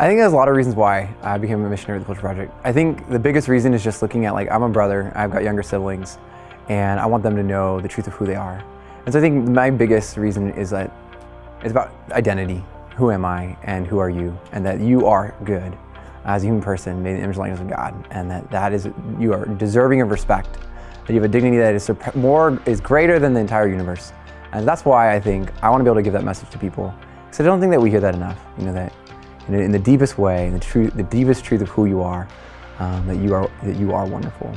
I think there's a lot of reasons why I became a missionary with the Culture Project. I think the biggest reason is just looking at like, I'm a brother, I've got younger siblings, and I want them to know the truth of who they are. And so I think my biggest reason is that it's about identity. Who am I and who are you? And that you are good as a human person made in the image and likeness of God. And that, that is, you are deserving of respect. That you have a dignity that is more, is greater than the entire universe. And that's why I think I want to be able to give that message to people. Because I don't think that we hear that enough. You know, that in, in the deepest way, in the, truth, the deepest truth of who you are, um, that, you are, that you are wonderful.